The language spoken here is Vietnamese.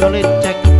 đưa lên trách.